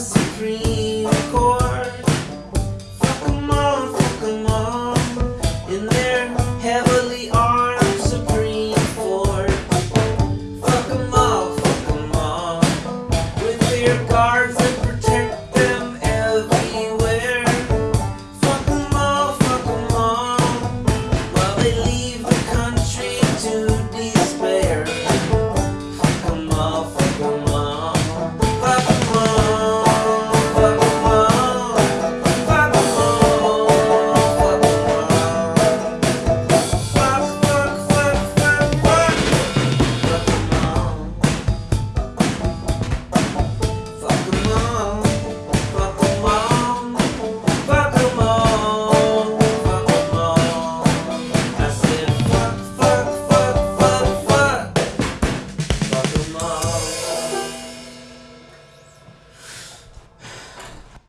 Supreme Court. Fuck them all, fuck them all. In their heavily armed Supreme Court. Fuck them all, fuck them all. With their guard.